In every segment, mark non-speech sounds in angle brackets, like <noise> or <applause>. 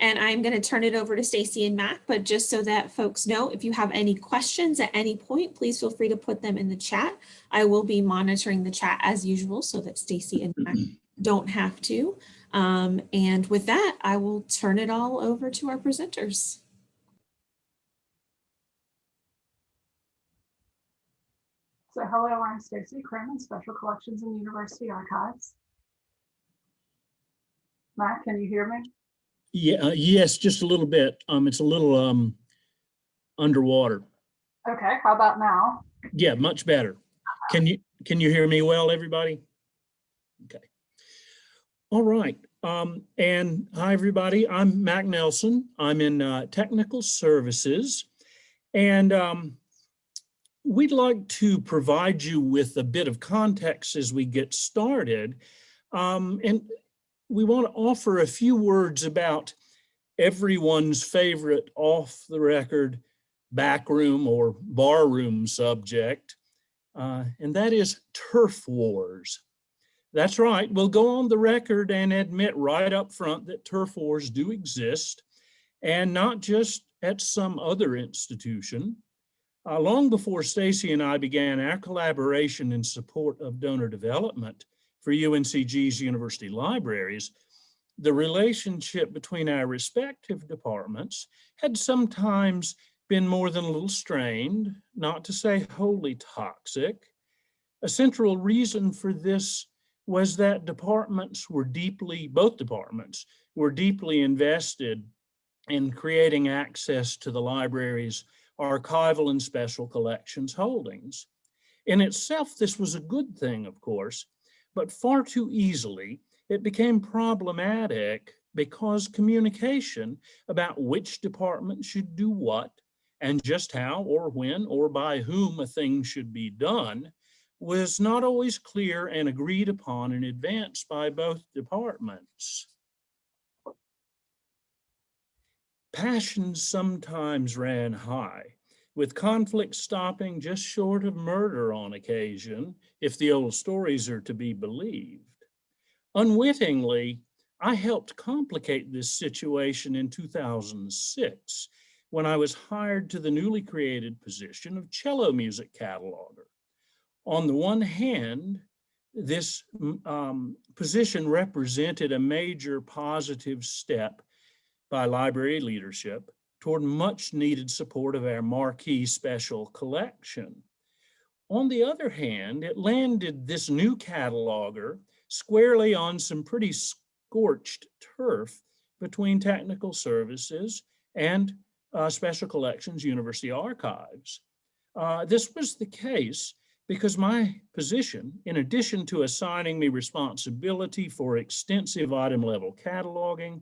And I'm going to turn it over to Stacy and Mac, but just so that folks know, if you have any questions at any point, please feel free to put them in the chat. I will be monitoring the chat as usual so that Stacy and Mac don't have to. Um, and with that, I will turn it all over to our presenters. So hello, I'm Stacy Crammon, Special Collections and University Archives. Matt, can you hear me? Yeah, uh, yes, just a little bit. Um, it's a little um underwater. Okay, how about now? Yeah, much better. Can you can you hear me well, everybody? Okay. All right. Um, and hi, everybody. I'm Mac Nelson. I'm in uh, technical services, and um, we'd like to provide you with a bit of context as we get started. Um, and we want to offer a few words about everyone's favorite off the record backroom or barroom subject, uh, and that is turf wars. That's right, we'll go on the record and admit right up front that turf wars do exist, and not just at some other institution. Uh, long before Stacy and I began our collaboration in support of donor development, for UNCG's university libraries, the relationship between our respective departments had sometimes been more than a little strained, not to say wholly toxic. A central reason for this was that departments were deeply, both departments were deeply invested in creating access to the library's archival and special collections holdings. In itself, this was a good thing, of course, but far too easily it became problematic because communication about which department should do what and just how or when or by whom a thing should be done was not always clear and agreed upon in advance by both departments. Passions sometimes ran high with conflict stopping just short of murder on occasion, if the old stories are to be believed. Unwittingly, I helped complicate this situation in 2006 when I was hired to the newly created position of cello music cataloger. On the one hand, this um, position represented a major positive step by library leadership toward much needed support of our marquee special collection. On the other hand, it landed this new cataloger squarely on some pretty scorched turf between technical services and uh, special collections university archives. Uh, this was the case because my position, in addition to assigning me responsibility for extensive item level cataloging,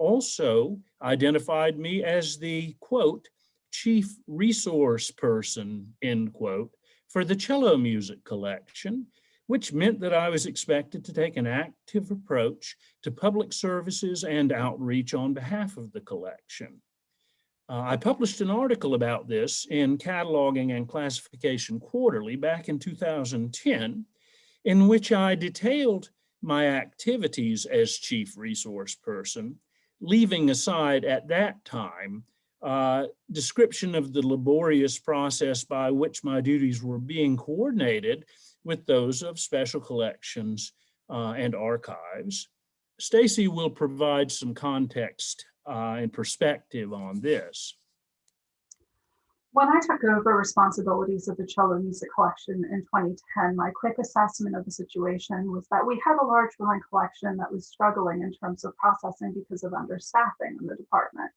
also identified me as the quote, chief resource person, end quote, for the cello music collection, which meant that I was expected to take an active approach to public services and outreach on behalf of the collection. Uh, I published an article about this in Cataloging and Classification Quarterly back in 2010, in which I detailed my activities as chief resource person leaving aside at that time uh, description of the laborious process by which my duties were being coordinated with those of special collections uh, and archives. Stacy will provide some context uh, and perspective on this. When I took over responsibilities of the cello music collection in 2010, my quick assessment of the situation was that we had a large growing collection that was struggling in terms of processing because of understaffing in the department.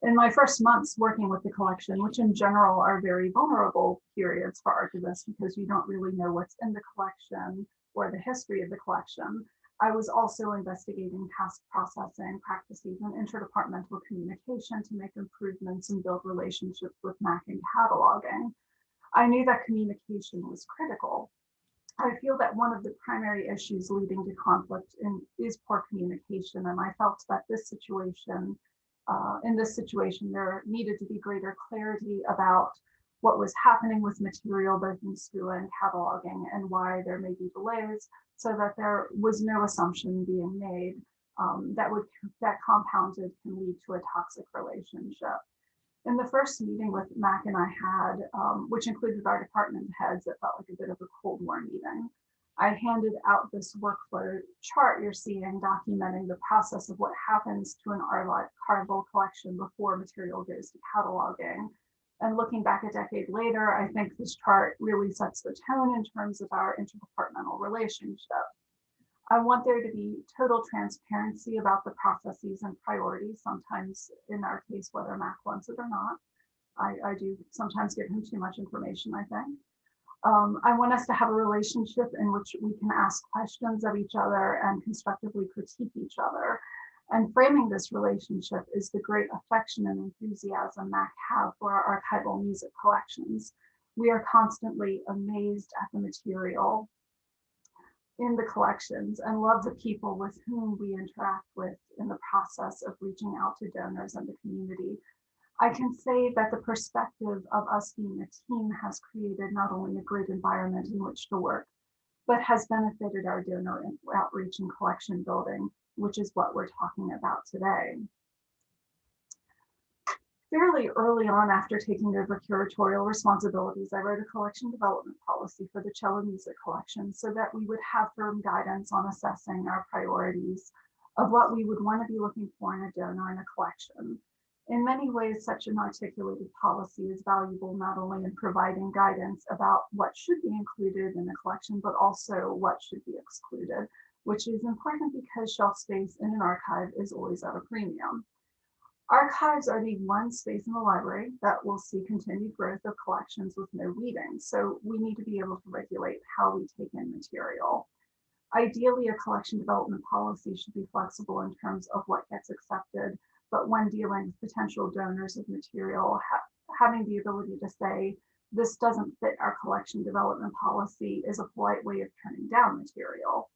In my first months working with the collection, which in general are very vulnerable periods for archivists because you don't really know what's in the collection or the history of the collection, I was also investigating task processing practices and interdepartmental communication to make improvements and build relationships with MAC and cataloging. I knew that communication was critical. I feel that one of the primary issues leading to conflict in, is poor communication, and I felt that this situation, uh, in this situation, there needed to be greater clarity about what was happening with material both in SCUA and cataloging and why there may be delays so that there was no assumption being made um, that would that compounded can lead to a toxic relationship. In the first meeting with Mac and I had, um, which included our department heads, it felt like a bit of a Cold War meeting. I handed out this workflow chart you're seeing documenting the process of what happens to an archival collection before material goes to cataloging. And looking back a decade later, I think this chart really sets the tone in terms of our interdepartmental relationship. I want there to be total transparency about the processes and priorities, sometimes in our case, whether Mac wants it or not. I, I do sometimes give him too much information, I think. Um, I want us to have a relationship in which we can ask questions of each other and constructively critique each other. And framing this relationship is the great affection and enthusiasm Mac have for our archival music collections. We are constantly amazed at the material in the collections and love the people with whom we interact with in the process of reaching out to donors and the community. I can say that the perspective of us being a team has created not only a great environment in which to work, but has benefited our donor outreach and collection building, which is what we're talking about today. Fairly early on after taking over curatorial responsibilities, I wrote a collection development policy for the cello music collection so that we would have firm guidance on assessing our priorities of what we would want to be looking for in a donor in a collection in many ways, such an articulated policy is valuable not only in providing guidance about what should be included in a collection, but also what should be excluded, which is important because shelf space in an archive is always at a premium. Archives are the one space in the library that will see continued growth of collections with no weeding. So we need to be able to regulate how we take in material. Ideally, a collection development policy should be flexible in terms of what gets accepted but when dealing with potential donors of material, ha having the ability to say, this doesn't fit our collection development policy is a polite way of turning down material.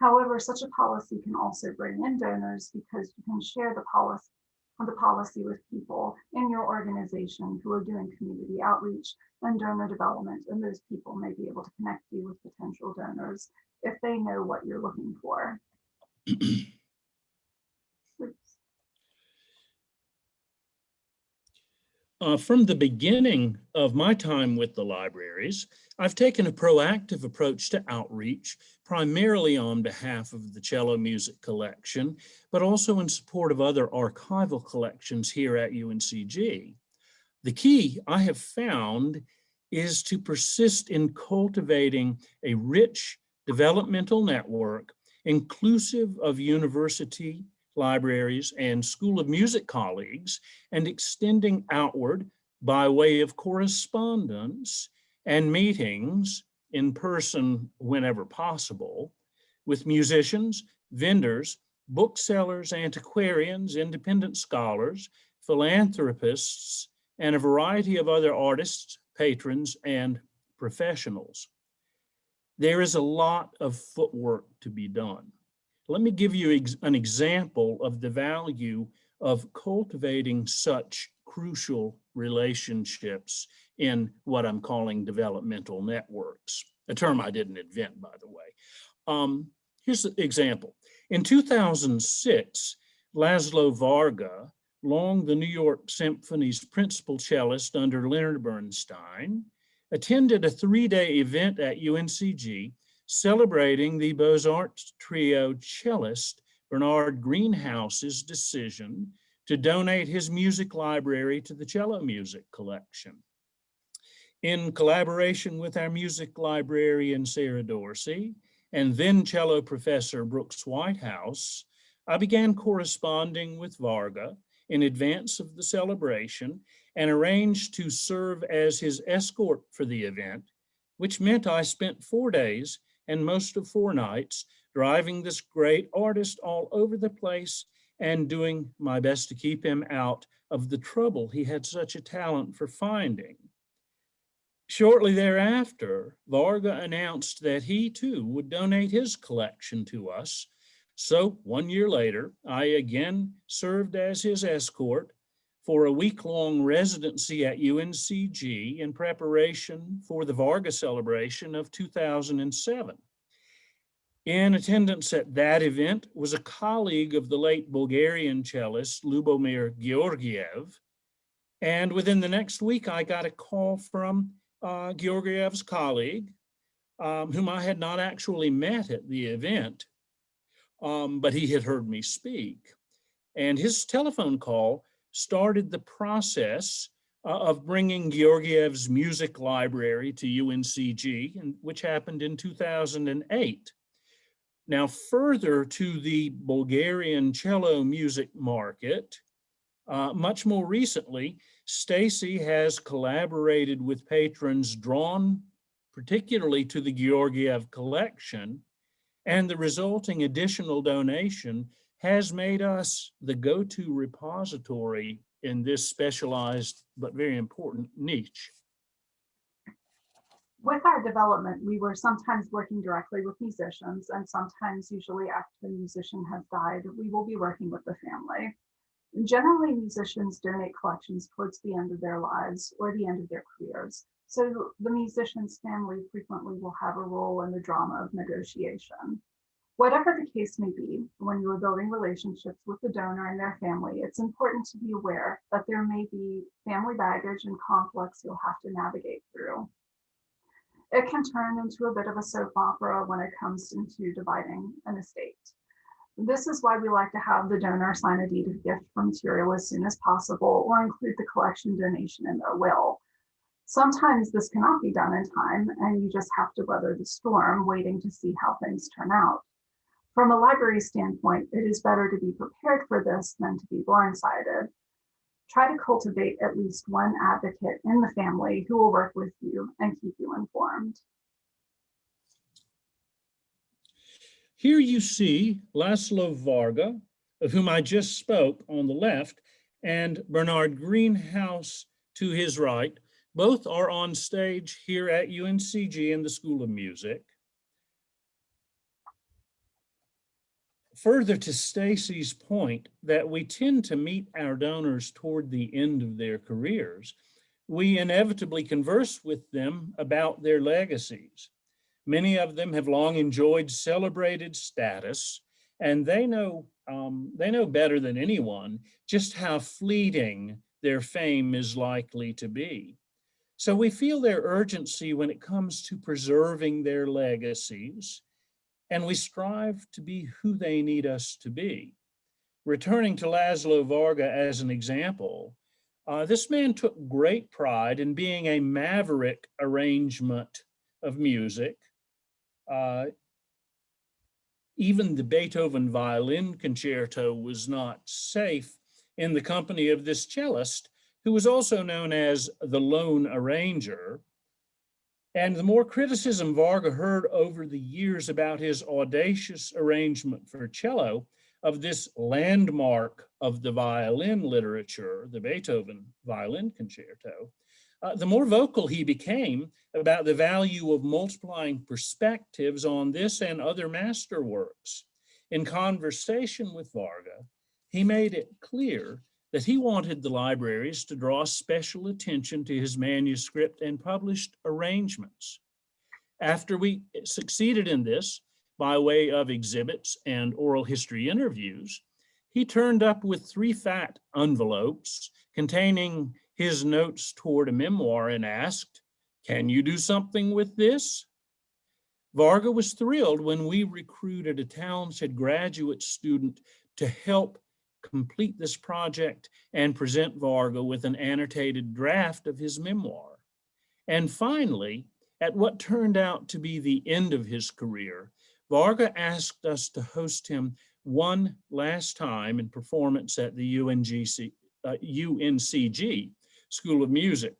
However, such a policy can also bring in donors because you can share the policy the policy with people in your organization who are doing community outreach and donor development, and those people may be able to connect you with potential donors if they know what you're looking for. <clears throat> Uh, from the beginning of my time with the libraries, I've taken a proactive approach to outreach, primarily on behalf of the cello music collection, but also in support of other archival collections here at UNCG. The key I have found is to persist in cultivating a rich developmental network inclusive of university libraries, and School of Music colleagues, and extending outward by way of correspondence and meetings in person whenever possible with musicians, vendors, booksellers, antiquarians, independent scholars, philanthropists, and a variety of other artists, patrons, and professionals. There is a lot of footwork to be done. Let me give you ex an example of the value of cultivating such crucial relationships in what I'm calling developmental networks, a term I didn't invent, by the way. Um, here's an example. In 2006, Laszlo Varga, long the New York Symphony's principal cellist under Leonard Bernstein, attended a three-day event at UNCG celebrating the Beaux-Arts trio cellist Bernard Greenhouse's decision to donate his music library to the cello music collection. In collaboration with our music librarian, Sarah Dorsey, and then cello professor Brooks Whitehouse, I began corresponding with Varga in advance of the celebration and arranged to serve as his escort for the event, which meant I spent four days and most of four nights, driving this great artist all over the place and doing my best to keep him out of the trouble he had such a talent for finding. Shortly thereafter, Varga announced that he too would donate his collection to us. So one year later, I again served as his escort for a week-long residency at UNCG in preparation for the Varga celebration of 2007. In attendance at that event was a colleague of the late Bulgarian cellist Lubomir Georgiev. And within the next week, I got a call from uh, Georgiev's colleague, um, whom I had not actually met at the event, um, but he had heard me speak. And his telephone call started the process uh, of bringing Georgiev's music library to UNCG, which happened in 2008. Now, further to the Bulgarian cello music market, uh, much more recently, Stacy has collaborated with patrons drawn particularly to the Georgiev collection, and the resulting additional donation has made us the go-to repository in this specialized but very important niche. With our development, we were sometimes working directly with musicians and sometimes usually after the musician has died, we will be working with the family. Generally, musicians donate collections towards the end of their lives or the end of their careers. So the musician's family frequently will have a role in the drama of negotiation. Whatever the case may be, when you are building relationships with the donor and their family, it's important to be aware that there may be family baggage and conflicts you'll have to navigate through. It can turn into a bit of a soap opera when it comes into dividing an estate. This is why we like to have the donor sign a deed of gift for material as soon as possible or include the collection donation in their will. Sometimes this cannot be done in time and you just have to weather the storm waiting to see how things turn out. From a library standpoint, it is better to be prepared for this than to be blindsided. Try to cultivate at least one advocate in the family who will work with you and keep you informed. Here you see Laszlo Varga, of whom I just spoke on the left, and Bernard Greenhouse to his right. Both are on stage here at UNCG in the School of Music. Further to Stacy's point that we tend to meet our donors toward the end of their careers, we inevitably converse with them about their legacies. Many of them have long enjoyed celebrated status, and they know, um, they know better than anyone just how fleeting their fame is likely to be. So we feel their urgency when it comes to preserving their legacies, and we strive to be who they need us to be. Returning to Laszlo Varga as an example, uh, this man took great pride in being a maverick arrangement of music uh, even the Beethoven violin concerto was not safe in the company of this cellist, who was also known as the lone arranger. And the more criticism Varga heard over the years about his audacious arrangement for cello of this landmark of the violin literature, the Beethoven violin concerto, uh, the more vocal he became about the value of multiplying perspectives on this and other masterworks. In conversation with Varga, he made it clear that he wanted the libraries to draw special attention to his manuscript and published arrangements. After we succeeded in this, by way of exhibits and oral history interviews, he turned up with three fat envelopes containing his notes toward a memoir and asked, can you do something with this? Varga was thrilled when we recruited a talented graduate student to help complete this project and present Varga with an annotated draft of his memoir. And finally, at what turned out to be the end of his career, Varga asked us to host him one last time in performance at the UNGC, uh, UNCG School of Music.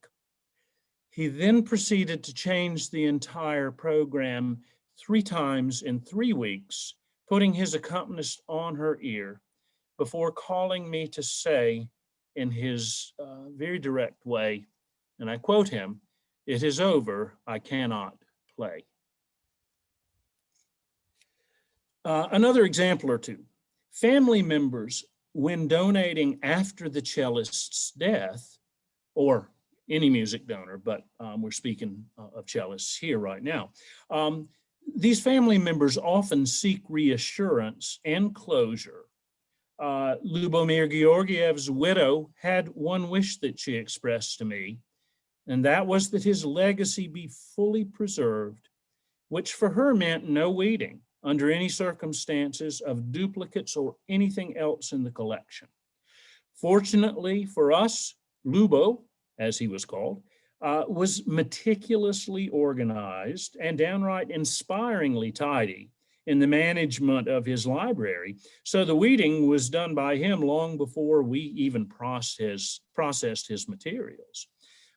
He then proceeded to change the entire program three times in three weeks, putting his accompanist on her ear before calling me to say in his uh, very direct way, and I quote him, it is over, I cannot play. Uh, another example or two, family members, when donating after the cellist's death, or any music donor, but um, we're speaking uh, of cellists here right now. Um, these family members often seek reassurance and closure. Uh, Lubomir Georgiev's widow had one wish that she expressed to me, and that was that his legacy be fully preserved, which for her meant no weeding under any circumstances of duplicates or anything else in the collection. Fortunately for us, Lubo, as he was called, uh, was meticulously organized and downright inspiringly tidy in the management of his library. So the weeding was done by him long before we even process, processed his materials.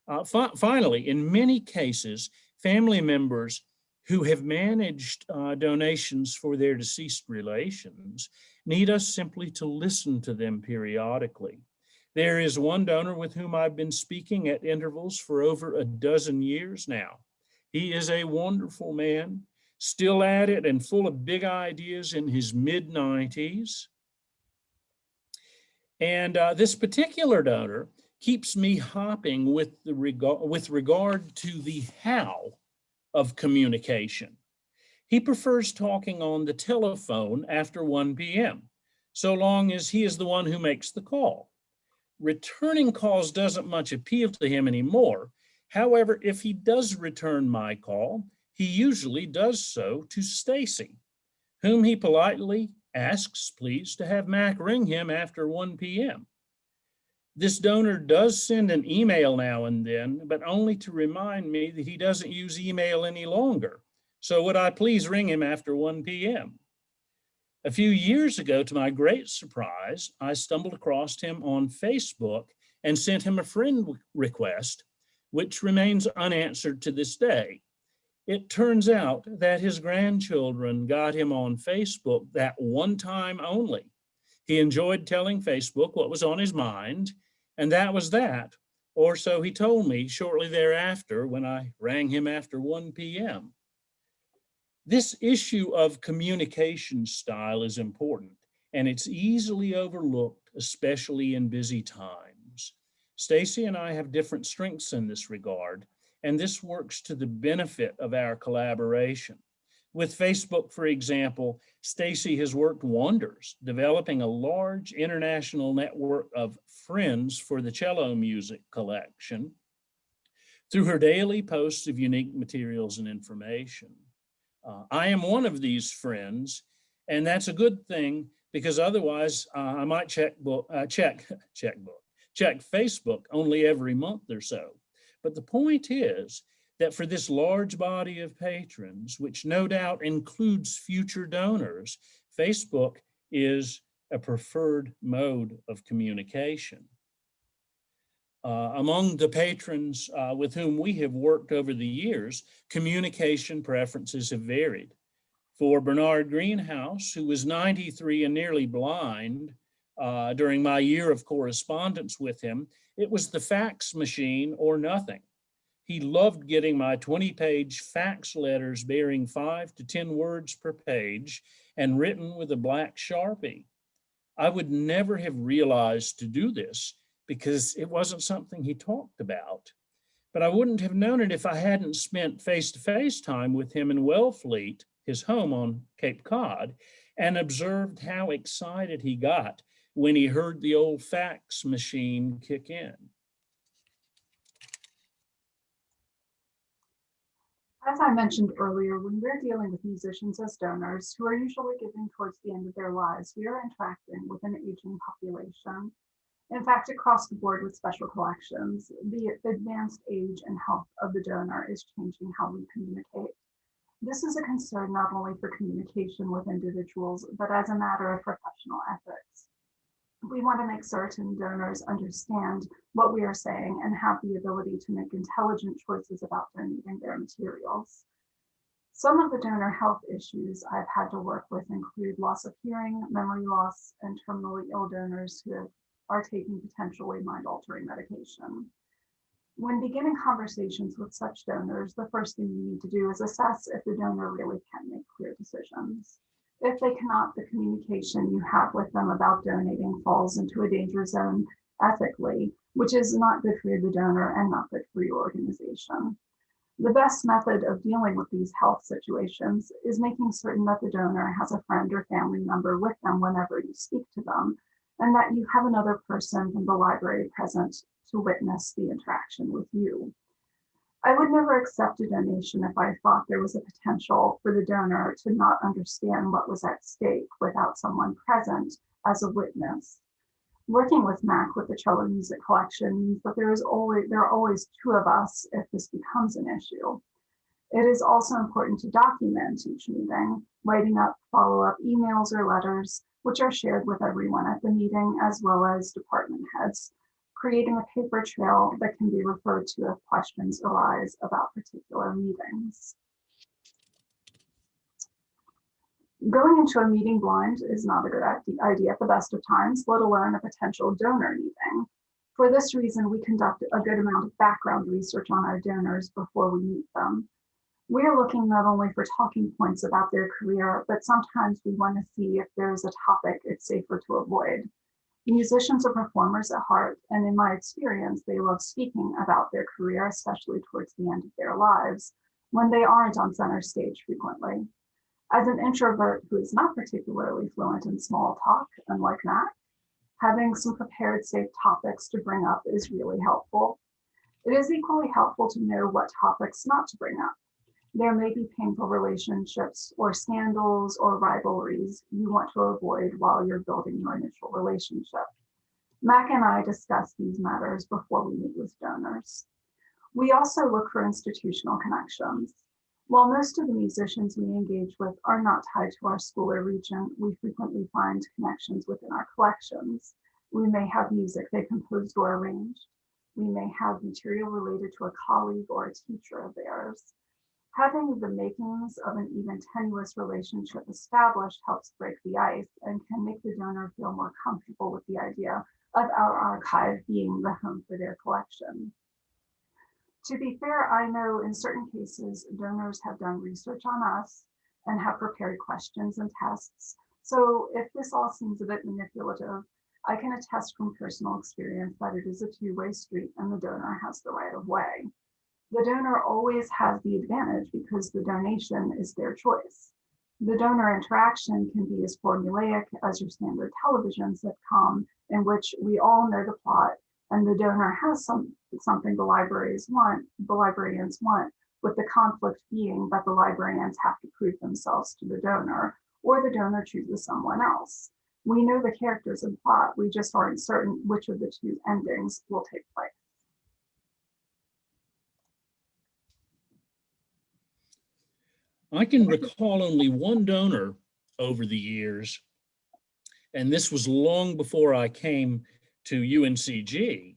Uh, fi finally, in many cases, family members who have managed uh, donations for their deceased relations need us simply to listen to them periodically. There is one donor with whom I've been speaking at intervals for over a dozen years now. He is a wonderful man, still at it and full of big ideas in his mid 90s. And uh, this particular donor keeps me hopping with, the regard, with regard to the how of communication. He prefers talking on the telephone after 1 p.m., so long as he is the one who makes the call returning calls doesn't much appeal to him anymore. However, if he does return my call, he usually does so to Stacy, whom he politely asks, please, to have Mac ring him after 1 p.m. This donor does send an email now and then, but only to remind me that he doesn't use email any longer. So would I please ring him after 1 p.m.? A few years ago, to my great surprise, I stumbled across him on Facebook and sent him a friend request, which remains unanswered to this day. It turns out that his grandchildren got him on Facebook that one time only. He enjoyed telling Facebook what was on his mind, and that was that, or so he told me shortly thereafter when I rang him after 1 p.m. This issue of communication style is important and it's easily overlooked, especially in busy times. Stacy and I have different strengths in this regard, and this works to the benefit of our collaboration. With Facebook, for example, Stacy has worked wonders, developing a large international network of friends for the cello music collection through her daily posts of unique materials and information. Uh, I am one of these friends, and that's a good thing because otherwise uh, I might check book, uh, check <laughs> checkbook, check Facebook only every month or so. But the point is that for this large body of patrons, which no doubt includes future donors, Facebook is a preferred mode of communication. Uh, among the patrons uh, with whom we have worked over the years, communication preferences have varied. For Bernard Greenhouse, who was 93 and nearly blind uh, during my year of correspondence with him, it was the fax machine or nothing. He loved getting my 20 page fax letters bearing five to 10 words per page and written with a black Sharpie. I would never have realized to do this because it wasn't something he talked about. But I wouldn't have known it if I hadn't spent face-to-face -face time with him in Wellfleet, his home on Cape Cod, and observed how excited he got when he heard the old fax machine kick in. As I mentioned earlier, when we're dealing with musicians as donors who are usually giving towards the end of their lives, we are interacting with an aging population in fact, across the board with special collections, the advanced age and health of the donor is changing how we communicate. This is a concern not only for communication with individuals, but as a matter of professional ethics. We want to make certain donors understand what we are saying and have the ability to make intelligent choices about donating their materials. Some of the donor health issues I've had to work with include loss of hearing, memory loss, and terminally ill donors who are taking potentially mind-altering medication. When beginning conversations with such donors, the first thing you need to do is assess if the donor really can make clear decisions. If they cannot, the communication you have with them about donating falls into a danger zone ethically, which is not good for the donor and not good for your organization. The best method of dealing with these health situations is making certain that the donor has a friend or family member with them whenever you speak to them, and that you have another person from the library present to witness the interaction with you. I would never accept a donation if I thought there was a potential for the donor to not understand what was at stake without someone present as a witness. Working with MAC with the cello music collection that there is always there are always two of us if this becomes an issue. It is also important to document each meeting, writing up follow-up emails or letters, which are shared with everyone at the meeting as well as department heads, creating a paper trail that can be referred to if questions arise about particular meetings. Going into a meeting blind is not a good idea at the best of times, let alone a potential donor meeting. For this reason, we conduct a good amount of background research on our donors before we meet them. We are looking not only for talking points about their career, but sometimes we want to see if there is a topic it's safer to avoid. Musicians are performers at heart, and in my experience, they love speaking about their career, especially towards the end of their lives, when they aren't on center stage frequently. As an introvert who is not particularly fluent in small talk, unlike Matt, having some prepared safe topics to bring up is really helpful. It is equally helpful to know what topics not to bring up. There may be painful relationships or scandals or rivalries you want to avoid while you're building your initial relationship. Mac and I discuss these matters before we meet with donors. We also look for institutional connections. While most of the musicians we engage with are not tied to our school or region, we frequently find connections within our collections. We may have music they composed or arranged. We may have material related to a colleague or a teacher of theirs. Having the makings of an even tenuous relationship established helps break the ice and can make the donor feel more comfortable with the idea of our archive being the home for their collection. To be fair, I know in certain cases, donors have done research on us and have prepared questions and tests. So if this all seems a bit manipulative, I can attest from personal experience that it is a two-way street and the donor has the right of way. The donor always has the advantage because the donation is their choice. The donor interaction can be as formulaic as your standard television sitcom in which we all know the plot and the donor has some something the libraries want, the librarians want, with the conflict being that the librarians have to prove themselves to the donor or the donor chooses someone else. We know the characters and plot, we just aren't certain which of the two endings will take place. I can recall only one donor over the years, and this was long before I came to UNCG,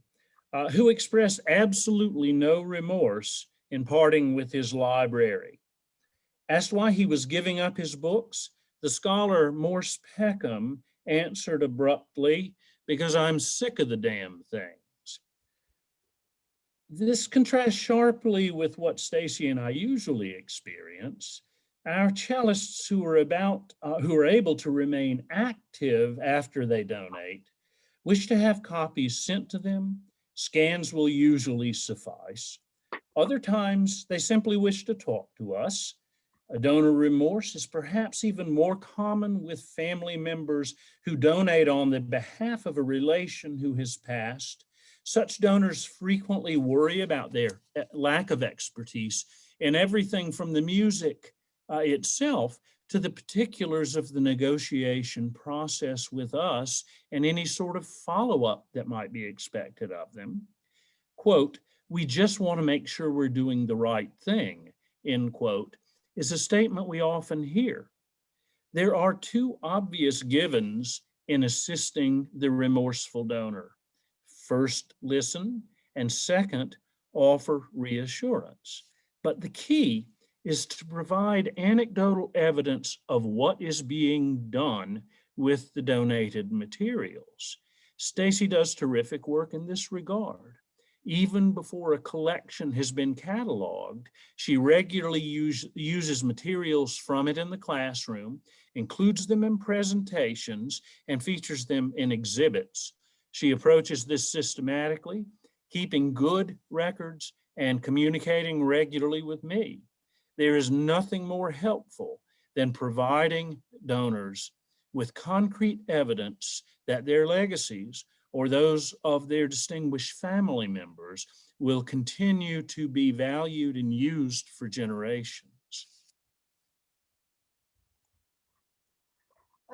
uh, who expressed absolutely no remorse in parting with his library. Asked why he was giving up his books, the scholar Morse Peckham answered abruptly, because I'm sick of the damn things. This contrasts sharply with what Stacy and I usually experience. Our cellists who are about, uh, who are able to remain active after they donate, wish to have copies sent to them. Scans will usually suffice. Other times, they simply wish to talk to us. A donor remorse is perhaps even more common with family members who donate on the behalf of a relation who has passed. Such donors frequently worry about their eh, lack of expertise in everything from the music uh, itself to the particulars of the negotiation process with us and any sort of follow-up that might be expected of them. Quote, we just want to make sure we're doing the right thing, end quote, is a statement we often hear. There are two obvious givens in assisting the remorseful donor. First, listen, and second, offer reassurance. But the key is to provide anecdotal evidence of what is being done with the donated materials. Stacy does terrific work in this regard. Even before a collection has been cataloged, she regularly use, uses materials from it in the classroom, includes them in presentations, and features them in exhibits. She approaches this systematically, keeping good records and communicating regularly with me. There is nothing more helpful than providing donors with concrete evidence that their legacies or those of their distinguished family members will continue to be valued and used for generations.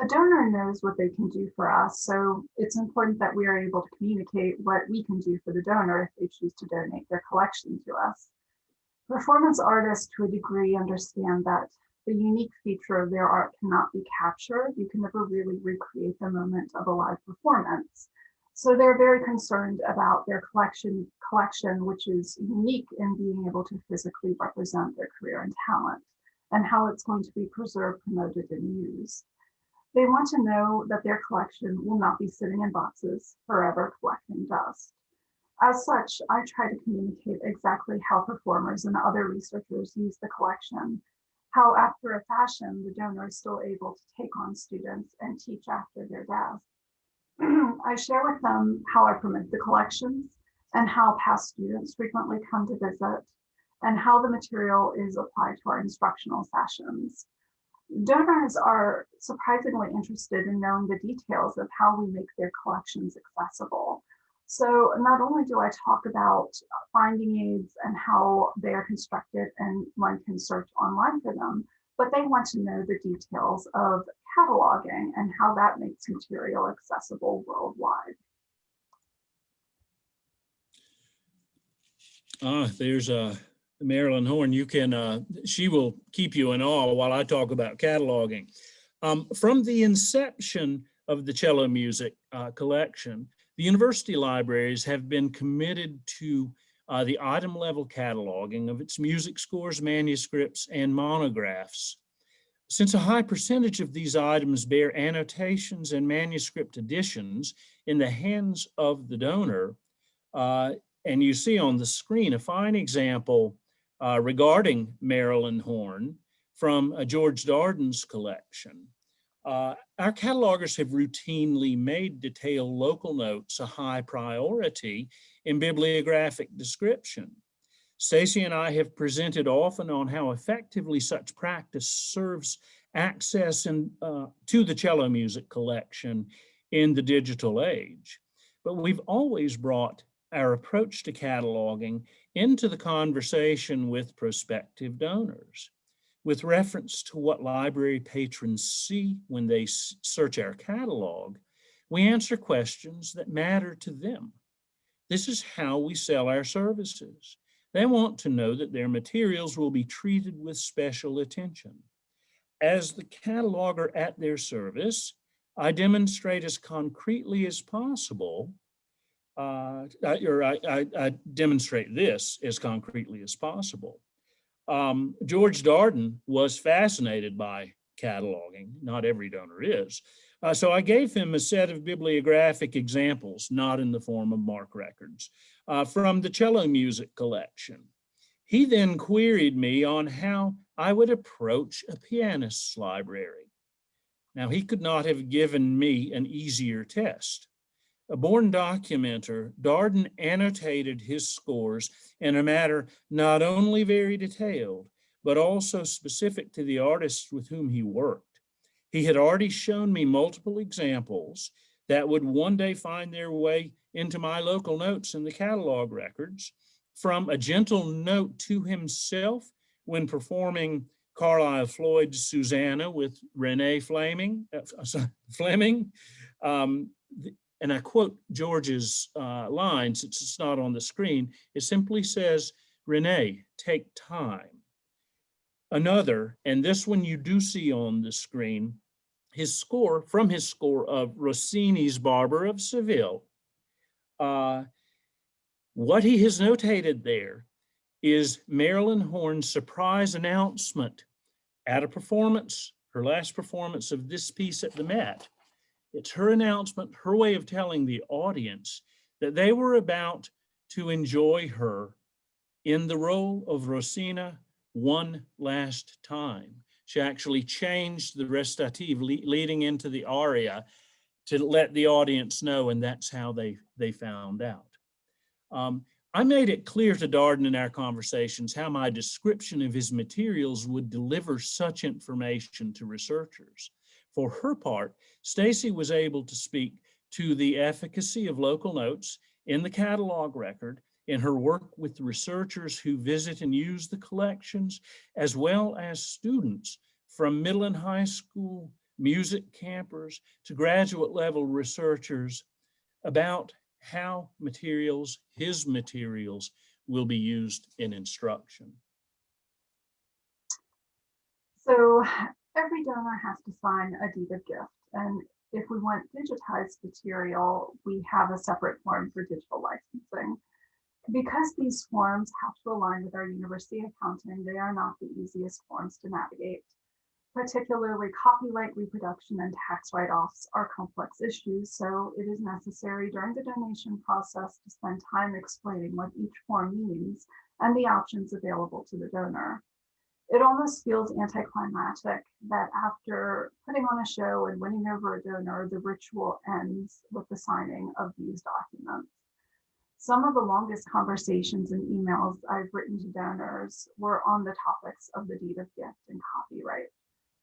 A donor knows what they can do for us, so it's important that we are able to communicate what we can do for the donor if they choose to donate their collection to us. Performance artists to a degree understand that the unique feature of their art cannot be captured. You can never really recreate the moment of a live performance. So they're very concerned about their collection, collection, which is unique in being able to physically represent their career and talent, and how it's going to be preserved, promoted, and used. They want to know that their collection will not be sitting in boxes forever collecting dust. As such, I try to communicate exactly how performers and other researchers use the collection, how after a fashion, the donor is still able to take on students and teach after their death. <clears throat> I share with them how I promote the collections and how past students frequently come to visit and how the material is applied to our instructional sessions. Donors are surprisingly interested in knowing the details of how we make their collections accessible. So not only do I talk about finding aids and how they are constructed and one can search online for them, but they want to know the details of cataloging and how that makes material accessible worldwide. Ah, there's uh, Marilyn Horne. You can, uh, she will keep you in awe while I talk about cataloging. Um, from the inception of the cello music uh, collection, the university libraries have been committed to uh, the item level cataloging of its music scores, manuscripts, and monographs. Since a high percentage of these items bear annotations and manuscript editions in the hands of the donor, uh, and you see on the screen a fine example uh, regarding Marilyn Horne from uh, George Darden's collection. Uh, our catalogers have routinely made detailed local notes a high priority in bibliographic description. Stacy and I have presented often on how effectively such practice serves access in, uh, to the cello music collection in the digital age. But we've always brought our approach to cataloging into the conversation with prospective donors. With reference to what library patrons see when they search our catalog, we answer questions that matter to them. This is how we sell our services. They want to know that their materials will be treated with special attention. As the cataloger at their service, I demonstrate as concretely as possible, uh, or I, I, I demonstrate this as concretely as possible um, George Darden was fascinated by cataloging. Not every donor is. Uh, so I gave him a set of bibliographic examples, not in the form of MARC records, uh, from the cello music collection. He then queried me on how I would approach a pianist's library. Now, he could not have given me an easier test. A born documenter, Darden annotated his scores in a manner not only very detailed, but also specific to the artists with whom he worked. He had already shown me multiple examples that would one day find their way into my local notes in the catalog records, from a gentle note to himself when performing Carlisle Floyd's Susannah with Renee Fleming, uh, <laughs> Fleming um, and I quote George's uh, line, since it's not on the screen, it simply says, Renee, take time. Another, and this one you do see on the screen, his score, from his score of Rossini's Barber of Seville. Uh, what he has notated there is Marilyn Horne's surprise announcement at a performance, her last performance of this piece at the Met, it's her announcement, her way of telling the audience that they were about to enjoy her in the role of Rosina one last time. She actually changed the recitative le leading into the aria to let the audience know, and that's how they, they found out. Um, I made it clear to Darden in our conversations how my description of his materials would deliver such information to researchers. For her part, Stacy was able to speak to the efficacy of local notes in the catalog record in her work with researchers who visit and use the collections, as well as students from middle and high school music campers to graduate level researchers about how materials, his materials, will be used in instruction. So every donor has to sign a deed of gift. And if we want digitized material, we have a separate form for digital licensing. Because these forms have to align with our university accounting, they are not the easiest forms to navigate. Particularly copyright reproduction and tax write-offs are complex issues, so it is necessary during the donation process to spend time explaining what each form means and the options available to the donor. It almost feels anticlimactic that after putting on a show and winning over a donor, the ritual ends with the signing of these documents. Some of the longest conversations and emails I've written to donors were on the topics of the deed of gift and copyright.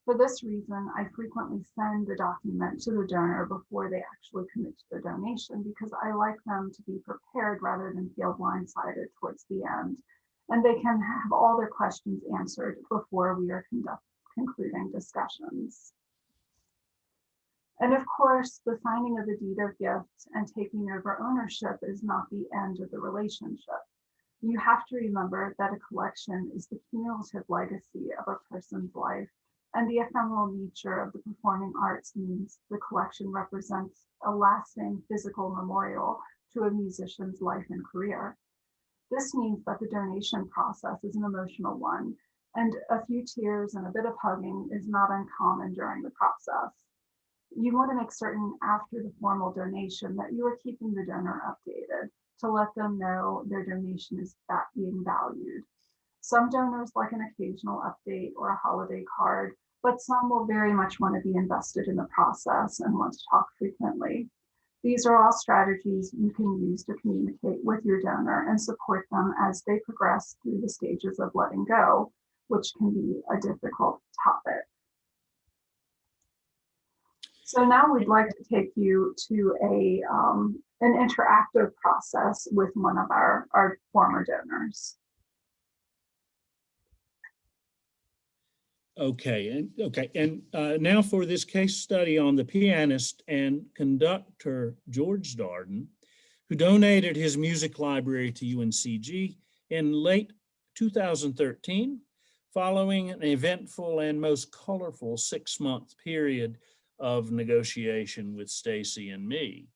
For this reason, I frequently send the document to the donor before they actually commit to the donation because I like them to be prepared rather than feel blindsided towards the end. And they can have all their questions answered before we are conduct, concluding discussions. And of course, the signing of the deed of gift and taking over ownership is not the end of the relationship. You have to remember that a collection is the cumulative legacy of a person's life and the ephemeral nature of the performing arts means the collection represents a lasting physical memorial to a musician's life and career. This means that the donation process is an emotional one, and a few tears and a bit of hugging is not uncommon during the process. You want to make certain after the formal donation that you are keeping the donor updated to let them know their donation is being valued. Some donors like an occasional update or a holiday card, but some will very much want to be invested in the process and want to talk frequently. These are all strategies you can use to communicate with your donor and support them as they progress through the stages of letting go, which can be a difficult topic. So now we'd like to take you to a um, an interactive process with one of our, our former donors. Okay, and okay, and uh, now for this case study on the pianist and conductor George Darden, who donated his music library to UNCG in late 2013, following an eventful and most colorful six-month period of negotiation with Stacy and me.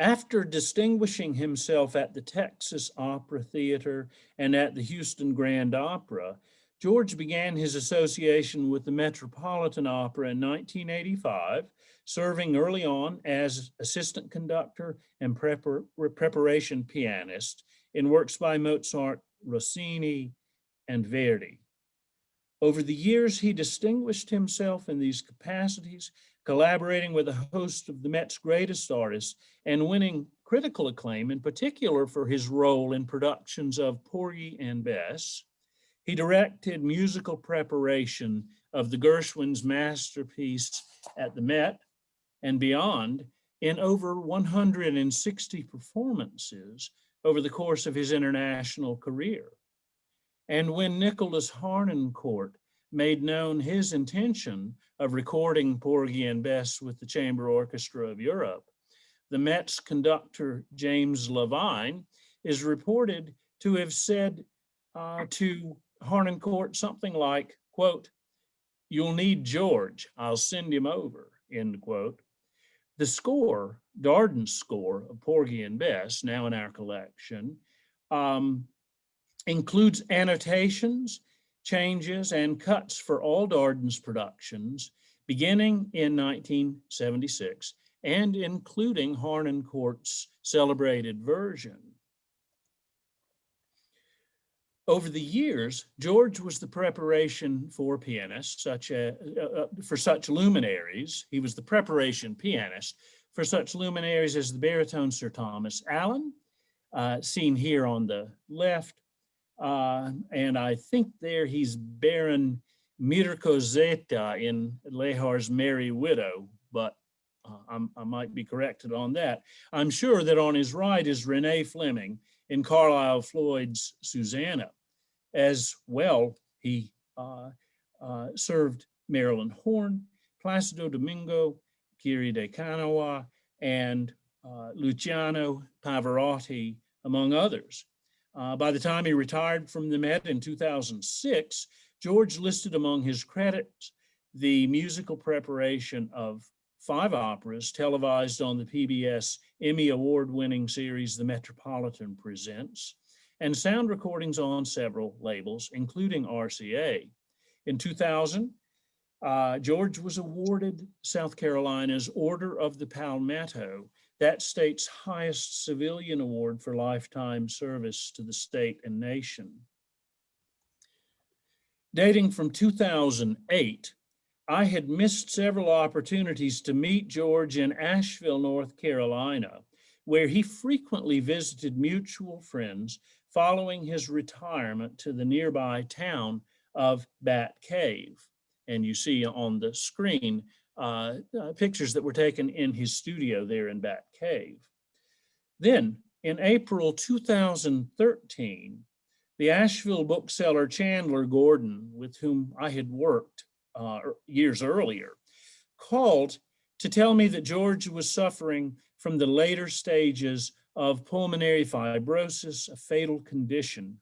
After distinguishing himself at the Texas Opera Theater and at the Houston Grand Opera, George began his association with the Metropolitan Opera in 1985, serving early on as assistant conductor and prepar preparation pianist in works by Mozart, Rossini, and Verdi. Over the years, he distinguished himself in these capacities, collaborating with a host of the Met's greatest artists and winning critical acclaim, in particular for his role in productions of Porgy and Bess, he directed musical preparation of the Gershwin's masterpiece at the Met and beyond in over 160 performances over the course of his international career. And when Nicholas Harnoncourt made known his intention of recording Porgy and Bess with the Chamber Orchestra of Europe, the Met's conductor, James Levine, is reported to have said uh, to Harnoncourt something like, quote, you'll need George, I'll send him over, end quote. The score, Darden's score of Porgy and Bess, now in our collection, um, includes annotations, changes, and cuts for all Darden's productions, beginning in 1976 and including Harnoncourt's celebrated version. Over the years, George was the preparation for pianists, such a, uh, uh, for such luminaries. He was the preparation pianist for such luminaries as the baritone Sir Thomas Allen, uh, seen here on the left. Uh, and I think there he's Baron Mirko Zeta in Lehar's Merry Widow, but uh, I might be corrected on that. I'm sure that on his right is Renee Fleming in Carlisle Floyd's Susannah. As well, he uh, uh, served Marilyn Horne, Placido Domingo, Kiri Te Kanawa, and uh, Luciano Pavarotti, among others. Uh, by the time he retired from the Met in 2006, George listed among his credits the musical preparation of five operas televised on the PBS Emmy Award-winning series The Metropolitan Presents, and sound recordings on several labels, including RCA. In 2000, uh, George was awarded South Carolina's Order of the Palmetto, that state's highest civilian award for lifetime service to the state and nation. Dating from 2008, I had missed several opportunities to meet George in Asheville, North Carolina, where he frequently visited mutual friends following his retirement to the nearby town of Bat Cave. And you see on the screen uh, uh, pictures that were taken in his studio there in Bat Cave. Then in April 2013, the Asheville bookseller Chandler Gordon, with whom I had worked uh, years earlier, called to tell me that George was suffering from the later stages of pulmonary fibrosis, a fatal condition.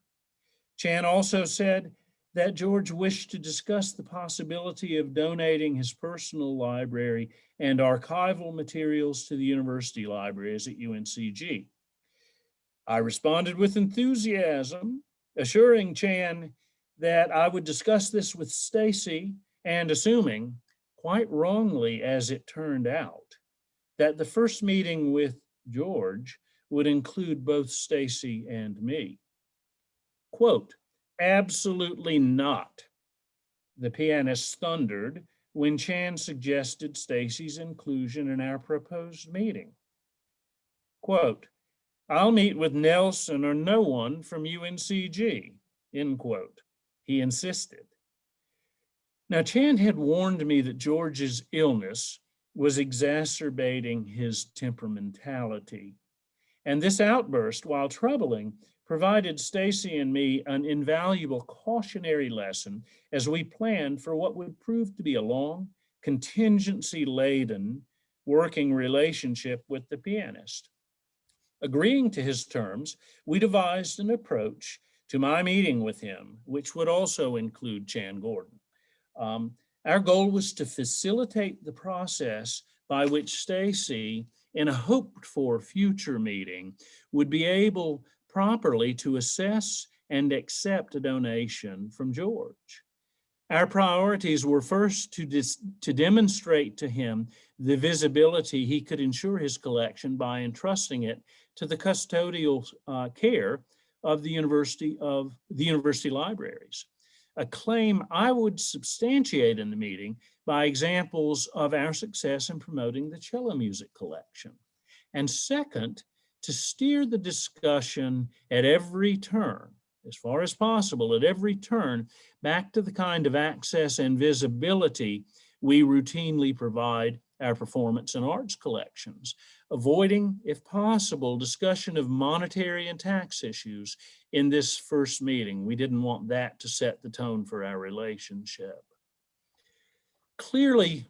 Chan also said that George wished to discuss the possibility of donating his personal library and archival materials to the university libraries at UNCG. I responded with enthusiasm assuring Chan that I would discuss this with Stacy and assuming, quite wrongly as it turned out, that the first meeting with George would include both Stacy and me. Quote, absolutely not, the pianist thundered when Chan suggested Stacy's inclusion in our proposed meeting. Quote, I'll meet with Nelson or no one from UNCG, end quote. He insisted. Now, Chan had warned me that George's illness was exacerbating his temperamentality. And this outburst, while troubling, provided Stacy and me an invaluable cautionary lesson as we planned for what would prove to be a long, contingency-laden working relationship with the pianist. Agreeing to his terms, we devised an approach to my meeting with him, which would also include Chan Gordon. Um, our goal was to facilitate the process by which Stacy, in a hoped for future meeting, would be able properly to assess and accept a donation from George. Our priorities were first to, to demonstrate to him the visibility he could ensure his collection by entrusting it to the custodial uh, care of the University of the University Libraries, a claim I would substantiate in the meeting by examples of our success in promoting the cello music collection. And second, to steer the discussion at every turn, as far as possible, at every turn, back to the kind of access and visibility we routinely provide our performance and arts collections, avoiding, if possible, discussion of monetary and tax issues in this first meeting. We didn't want that to set the tone for our relationship. Clearly,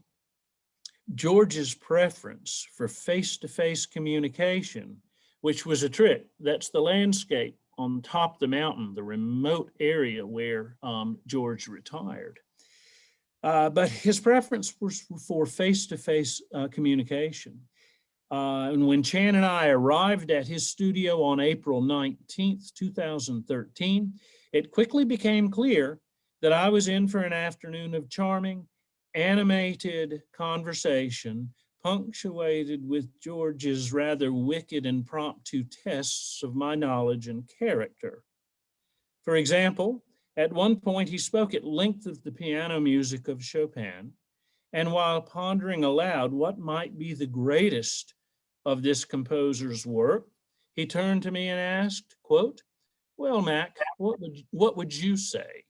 George's preference for face-to-face -face communication which was a trick. That's the landscape on top of the mountain, the remote area where um, George retired. Uh, but his preference was for face-to-face -face, uh, communication. Uh, and when Chan and I arrived at his studio on April 19th, 2013, it quickly became clear that I was in for an afternoon of charming, animated conversation punctuated with George's rather wicked impromptu tests of my knowledge and character. For example, at one point he spoke at length of the piano music of Chopin, and while pondering aloud what might be the greatest of this composer's work, he turned to me and asked, quote, well, Mac, what would, what would you say?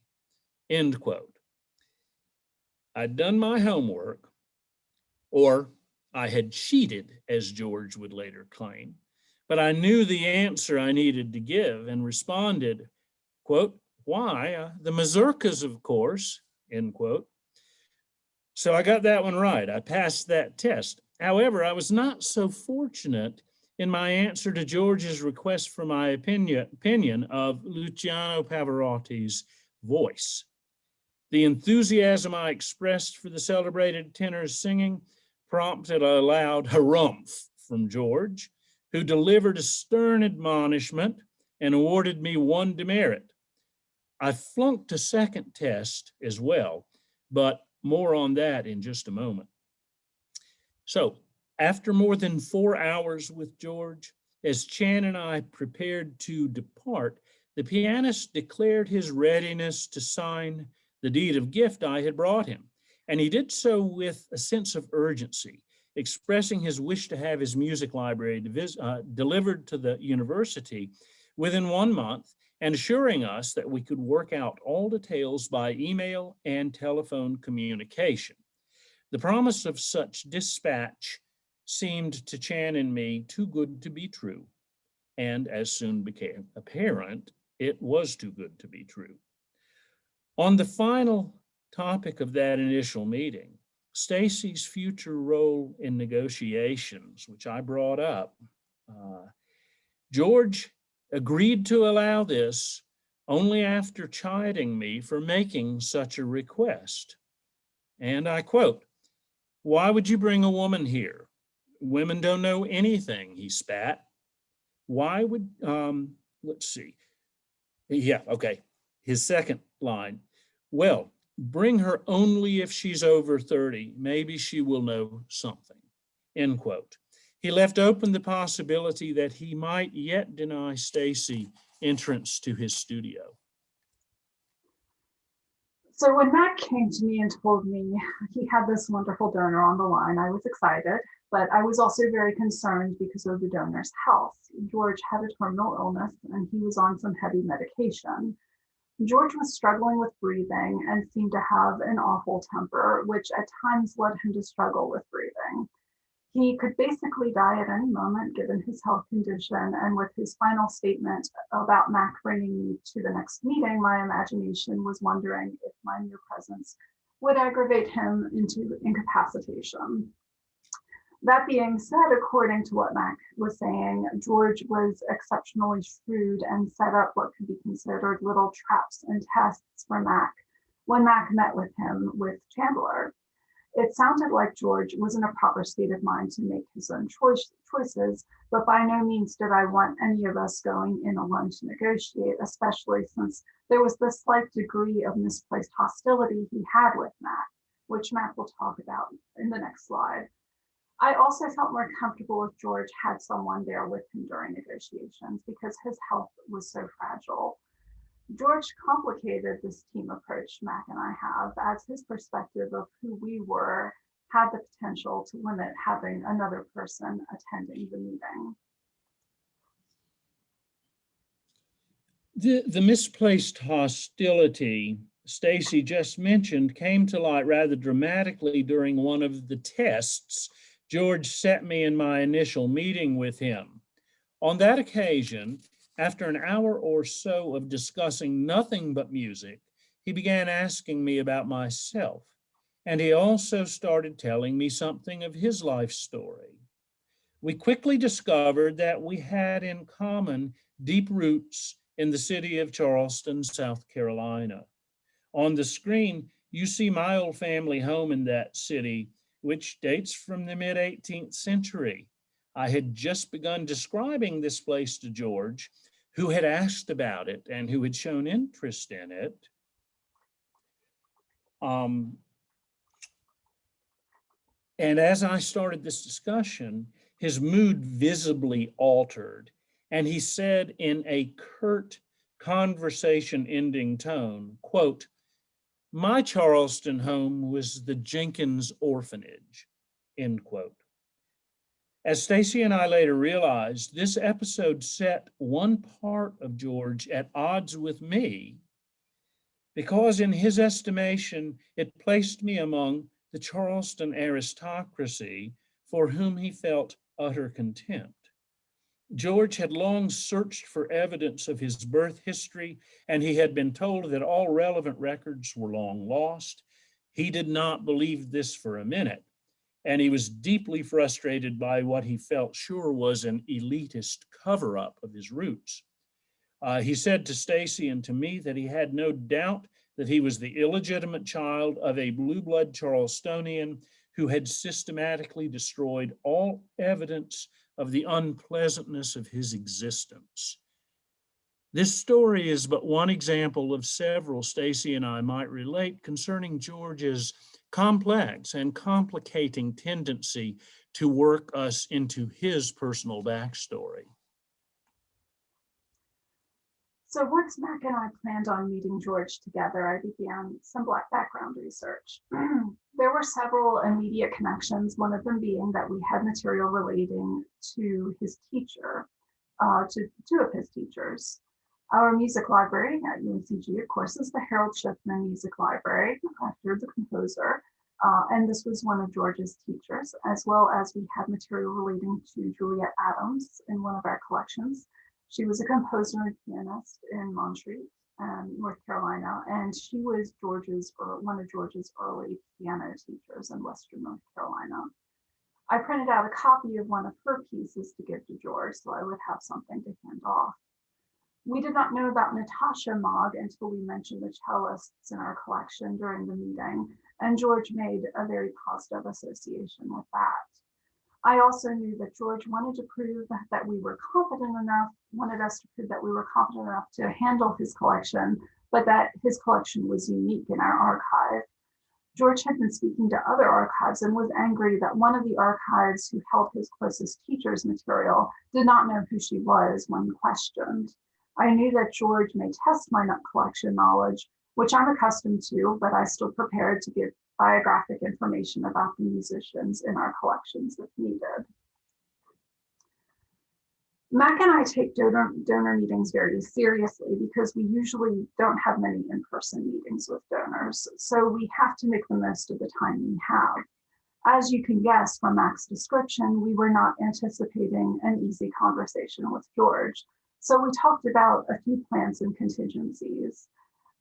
End quote. I'd done my homework, or I had cheated, as George would later claim, but I knew the answer I needed to give and responded, quote, why? Uh, the mazurkas, of course, end quote. So I got that one right. I passed that test. However, I was not so fortunate in my answer to George's request for my opinion, opinion of Luciano Pavarotti's voice. The enthusiasm I expressed for the celebrated tenor's singing prompted a loud harumph from George, who delivered a stern admonishment and awarded me one demerit. I flunked a second test as well, but more on that in just a moment. So after more than four hours with George, as Chan and I prepared to depart, the pianist declared his readiness to sign the deed of gift I had brought him. And he did so with a sense of urgency, expressing his wish to have his music library uh, delivered to the university within one month and assuring us that we could work out all details by email and telephone communication. The promise of such dispatch seemed to Chan and me too good to be true. And as soon became apparent, it was too good to be true. On the final topic of that initial meeting, Stacy's future role in negotiations, which I brought up, uh, George agreed to allow this only after chiding me for making such a request. And I quote, why would you bring a woman here? Women don't know anything, he spat. Why would, um, let's see. Yeah, okay. His second line, well, bring her only if she's over 30. Maybe she will know something, end quote. He left open the possibility that he might yet deny Stacy entrance to his studio. So when Matt came to me and told me he had this wonderful donor on the line, I was excited, but I was also very concerned because of the donor's health. George had a terminal illness and he was on some heavy medication. George was struggling with breathing and seemed to have an awful temper, which at times led him to struggle with breathing. He could basically die at any moment given his health condition. And with his final statement about Mac bringing me to the next meeting, my imagination was wondering if my mere presence would aggravate him into incapacitation. That being said, according to what Mac was saying, George was exceptionally shrewd and set up what could be considered little traps and tests for Mac when Mac met with him with Chandler. It sounded like George was in a proper state of mind to make his own choice, choices, but by no means did I want any of us going in alone to negotiate, especially since there was the slight degree of misplaced hostility he had with Mac, which Mac will talk about in the next slide. I also felt more comfortable if George had someone there with him during negotiations because his health was so fragile. George complicated this team approach Mac and I have as his perspective of who we were had the potential to limit having another person attending the meeting. The, the misplaced hostility Stacy just mentioned came to light rather dramatically during one of the tests George set me in my initial meeting with him. On that occasion, after an hour or so of discussing nothing but music, he began asking me about myself, and he also started telling me something of his life story. We quickly discovered that we had in common deep roots in the city of Charleston, South Carolina. On the screen, you see my old family home in that city, which dates from the mid 18th century. I had just begun describing this place to George who had asked about it and who had shown interest in it. Um, and as I started this discussion, his mood visibly altered. And he said in a curt conversation ending tone, quote, My Charleston home was the Jenkins Orphanage, end quote. As Stacy and I later realized, this episode set one part of George at odds with me because in his estimation, it placed me among the Charleston aristocracy for whom he felt utter contempt. George had long searched for evidence of his birth history, and he had been told that all relevant records were long lost. He did not believe this for a minute, and he was deeply frustrated by what he felt sure was an elitist cover-up of his roots. Uh, he said to Stacy and to me that he had no doubt that he was the illegitimate child of a blue blood Charlestonian who had systematically destroyed all evidence of the unpleasantness of his existence. This story is but one example of several Stacy and I might relate concerning George's complex and complicating tendency to work us into his personal backstory. So once Mac and I planned on meeting George together, I began some Black background research. <clears throat> there were several immediate connections, one of them being that we had material relating to his teacher, uh, to two of his teachers. Our music library at UNCG, of course, is the Harold Schiffman Music Library after the composer. Uh, and this was one of George's teachers, as well as we had material relating to Juliet Adams in one of our collections. She was a composer and pianist in Montreat, um, North Carolina, and she was George's or one of George's early piano teachers in Western North Carolina. I printed out a copy of one of her pieces to give to George, so I would have something to hand off. We did not know about Natasha Mogg until we mentioned the cellists in our collection during the meeting, and George made a very positive association with that. I also knew that George wanted to prove that we were competent enough, wanted us to prove that we were competent enough to handle his collection, but that his collection was unique in our archive. George had been speaking to other archives and was angry that one of the archives who held his closest teacher's material did not know who she was when questioned. I knew that George may test my nut collection knowledge, which I'm accustomed to, but I still prepared to give biographic information about the musicians in our collections if needed. Mac and I take donor, donor meetings very seriously because we usually don't have many in-person meetings with donors, so we have to make the most of the time we have. As you can guess from Mac's description, we were not anticipating an easy conversation with George, so we talked about a few plans and contingencies.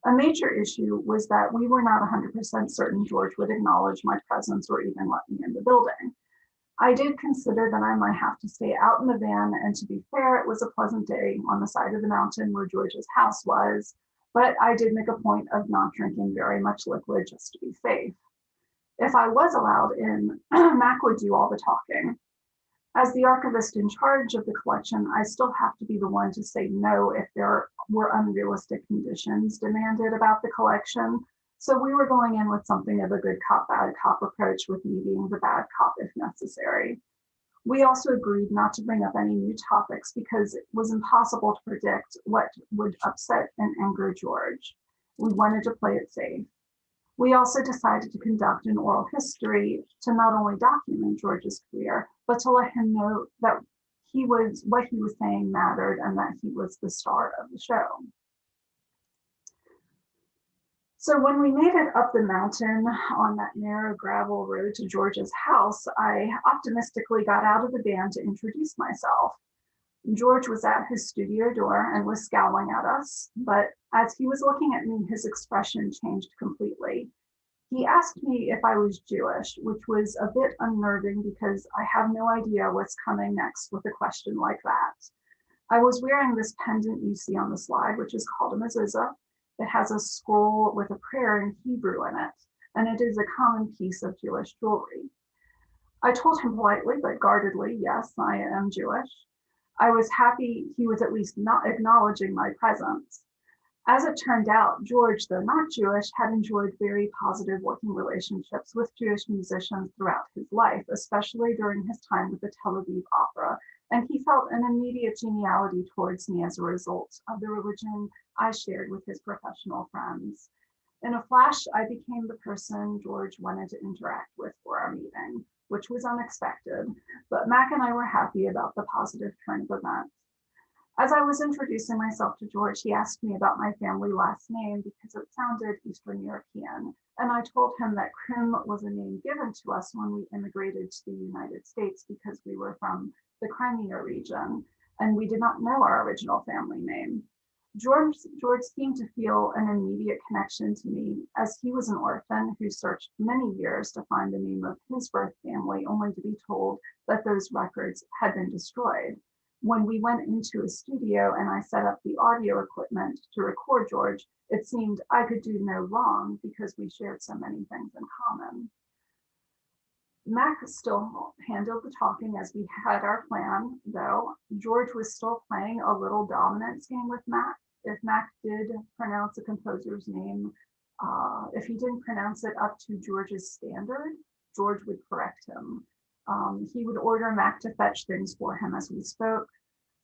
A major issue was that we were not 100% certain George would acknowledge my presence or even let me in the building. I did consider that I might have to stay out in the van, and to be fair, it was a pleasant day on the side of the mountain where George's house was, but I did make a point of not drinking very much liquid just to be safe. If I was allowed in, <clears throat> Mac would do all the talking. As the archivist in charge of the collection, I still have to be the one to say no if there were unrealistic conditions demanded about the collection. So we were going in with something of a good cop, bad cop approach with me being the bad cop if necessary. We also agreed not to bring up any new topics because it was impossible to predict what would upset and anger George. We wanted to play it safe. We also decided to conduct an oral history to not only document George's career, but to let him know that he was what he was saying mattered and that he was the star of the show. So when we made it up the mountain on that narrow gravel road to George's house, I optimistically got out of the van to introduce myself. George was at his studio door and was scowling at us, but as he was looking at me, his expression changed completely. He asked me if I was Jewish, which was a bit unnerving because I have no idea what's coming next with a question like that. I was wearing this pendant you see on the slide, which is called a mezuzah. It has a scroll with a prayer in Hebrew in it, and it is a common piece of Jewish jewelry. I told him politely but guardedly, yes, I am Jewish. I was happy he was at least not acknowledging my presence. As it turned out, George, though not Jewish, had enjoyed very positive working relationships with Jewish musicians throughout his life, especially during his time with the Tel Aviv Opera, and he felt an immediate geniality towards me as a result of the religion I shared with his professional friends. In a flash, I became the person George wanted to interact with for our meeting, which was unexpected, but Mac and I were happy about the positive turn of events. As I was introducing myself to George, he asked me about my family last name because it sounded Eastern European. And I told him that Krim was a name given to us when we immigrated to the United States because we were from the Crimea region and we did not know our original family name. George, George seemed to feel an immediate connection to me as he was an orphan who searched many years to find the name of his birth family only to be told that those records had been destroyed when we went into a studio and I set up the audio equipment to record George, it seemed I could do no wrong because we shared so many things in common. Mac still handled the talking as we had our plan, though. George was still playing a little dominance game with Mac. If Mac did pronounce a composer's name, uh, if he didn't pronounce it up to George's standard, George would correct him. Um, he would order Mac to fetch things for him as we spoke.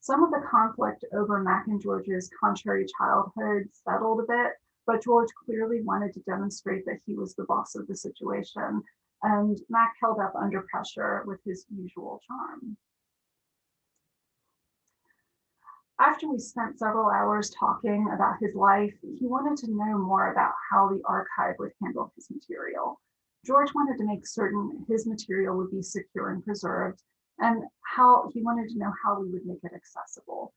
Some of the conflict over Mac and George's contrary childhood settled a bit, but George clearly wanted to demonstrate that he was the boss of the situation, and Mac held up under pressure with his usual charm. After we spent several hours talking about his life, he wanted to know more about how the archive would handle his material. George wanted to make certain his material would be secure and preserved and how he wanted to know how we would make it accessible.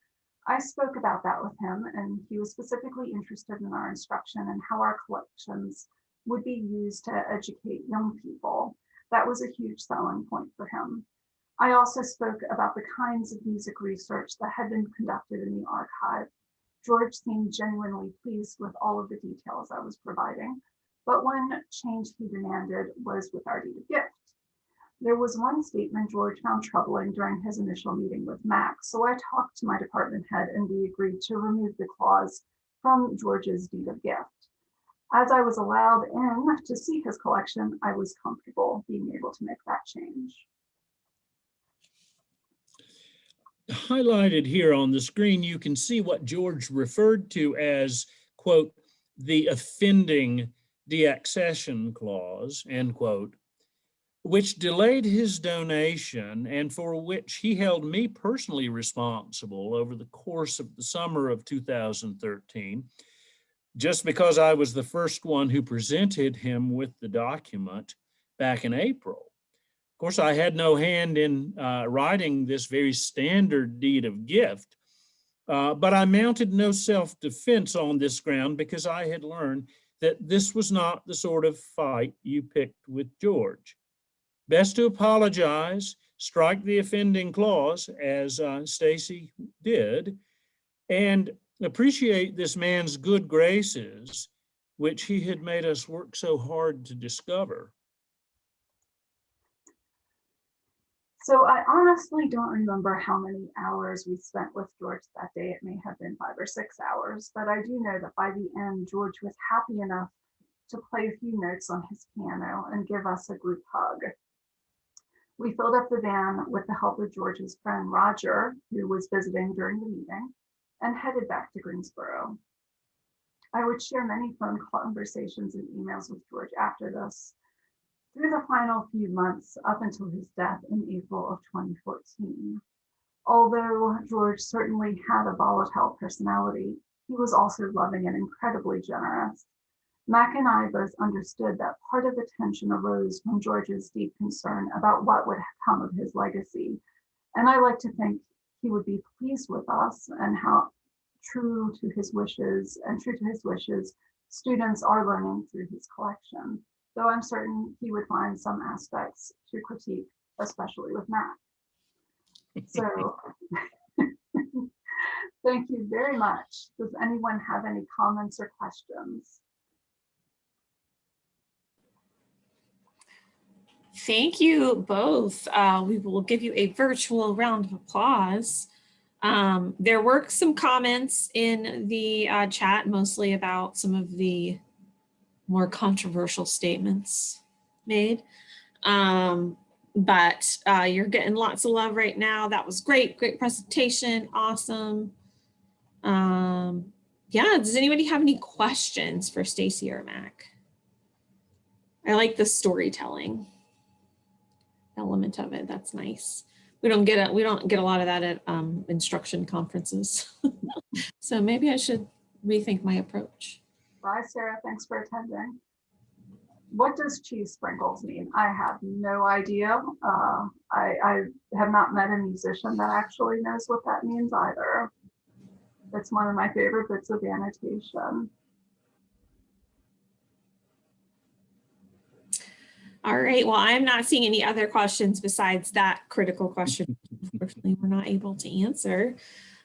I spoke about that with him and he was specifically interested in our instruction and how our collections would be used to educate young people. That was a huge selling point for him. I also spoke about the kinds of music research that had been conducted in the archive. George seemed genuinely pleased with all of the details I was providing. But one change he demanded was with our deed of gift. There was one statement George found troubling during his initial meeting with Max, so I talked to my department head and we agreed to remove the clause from George's deed of gift. As I was allowed in to see his collection, I was comfortable being able to make that change. Highlighted here on the screen, you can see what George referred to as, quote, the offending deaccession clause, end quote, which delayed his donation and for which he held me personally responsible over the course of the summer of 2013, just because I was the first one who presented him with the document back in April. Course, I had no hand in uh, writing this very standard deed of gift, uh, but I mounted no self-defense on this ground because I had learned that this was not the sort of fight you picked with George. Best to apologize, strike the offending clause as uh, Stacy did, and appreciate this man's good graces, which he had made us work so hard to discover. So I honestly don't remember how many hours we spent with George that day. It may have been five or six hours, but I do know that by the end, George was happy enough to play a few notes on his piano and give us a group hug. We filled up the van with the help of George's friend Roger, who was visiting during the meeting, and headed back to Greensboro. I would share many phone conversations and emails with George after this, through the final few months up until his death in April of 2014. Although George certainly had a volatile personality, he was also loving and incredibly generous. Mac and I both understood that part of the tension arose from George's deep concern about what would come of his legacy. And I like to think he would be pleased with us and how true to his wishes and true to his wishes, students are learning through his collection though I'm certain he would find some aspects to critique, especially with Mac. So <laughs> thank you very much. Does anyone have any comments or questions? Thank you both. Uh, we will give you a virtual round of applause. Um, there were some comments in the uh, chat, mostly about some of the more controversial statements made. Um, but uh, you're getting lots of love right now. That was great. Great presentation. Awesome. Um, yeah, does anybody have any questions for Stacy or Mac? I like the storytelling element of it. That's nice. We don't get a, We don't get a lot of that at um, instruction conferences. <laughs> so maybe I should rethink my approach. Bye, Sarah. Thanks for attending. What does cheese sprinkles mean? I have no idea. Uh, I, I have not met a musician that actually knows what that means either. It's one of my favorite bits of annotation. All right. Well, I'm not seeing any other questions besides that critical question. Unfortunately, we're not able to answer.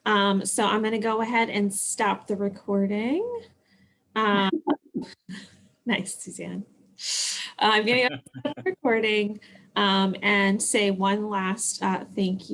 Um, so I'm going to go ahead and stop the recording. Um, nice, Suzanne. Uh, I'm going to recording um, and say one last uh, thank you.